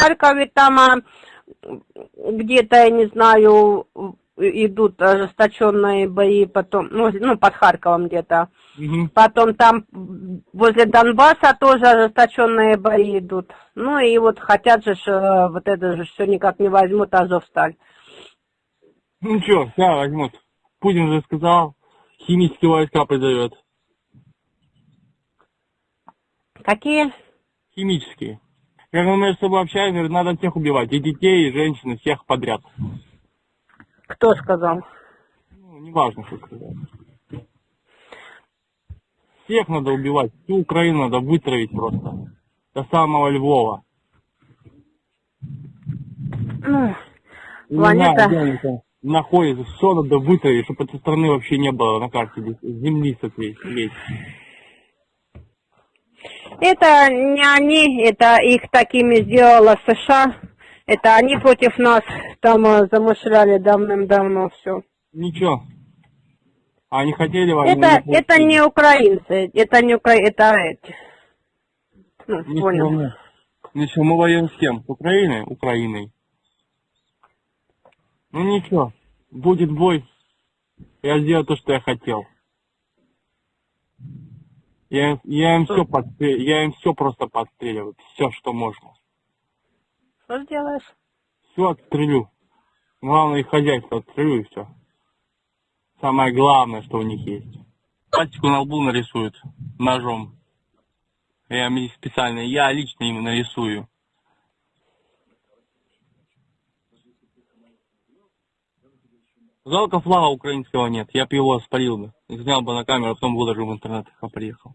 Харькове там а, где-то, я не знаю, идут ожесточенные бои, потом, ну, ну под Харьковом где-то. Мгм. Потом там возле Донбасса тоже ожесточенные бои идут. Ну и вот хотят же, э, вот это же все никак не возьмут Азовсталь. Ну что, сейчас возьмут. Путин же сказал, химические войска призовет. Какие? Химические. Как мы между собой общаемся, говорит, надо всех убивать. И детей, и женщин, и всех подряд. Кто сказал? Ну, неважно, что сказать. Всех надо убивать. Всю Украину надо вытравить просто. До самого Львова. Ну, Не Планета. знаю, находятся. Все надо вытравить, чтобы этой страны вообще не было на карте. Земли с этой весь. Это не они, это их такими сделала США. Это они против нас там э, замышляли давным-давно все. Ничего. А они хотели войну? Это, не это не украинцы, это не укра... это эти. Ну, Ничего, понял. мы- Ничего, мы воюем с кем? С Украиной? Украиной. Ну ничего, будет бой. Я сделаю то, что я хотел. Я, я им все подстрел... я им все просто подстреливаю, все, что можно. Что сделаешь? Все отстрелю. Главное их хозяйство отстрелю и все. Самое главное, что у них есть. Пальчику на лбу нарисуют ножом. Я специально, я лично им нарисую. Жалко флага украинского нет. Я бы его спалил бы. Снял бы на камеру, а потом выложил в интернет, как приехал.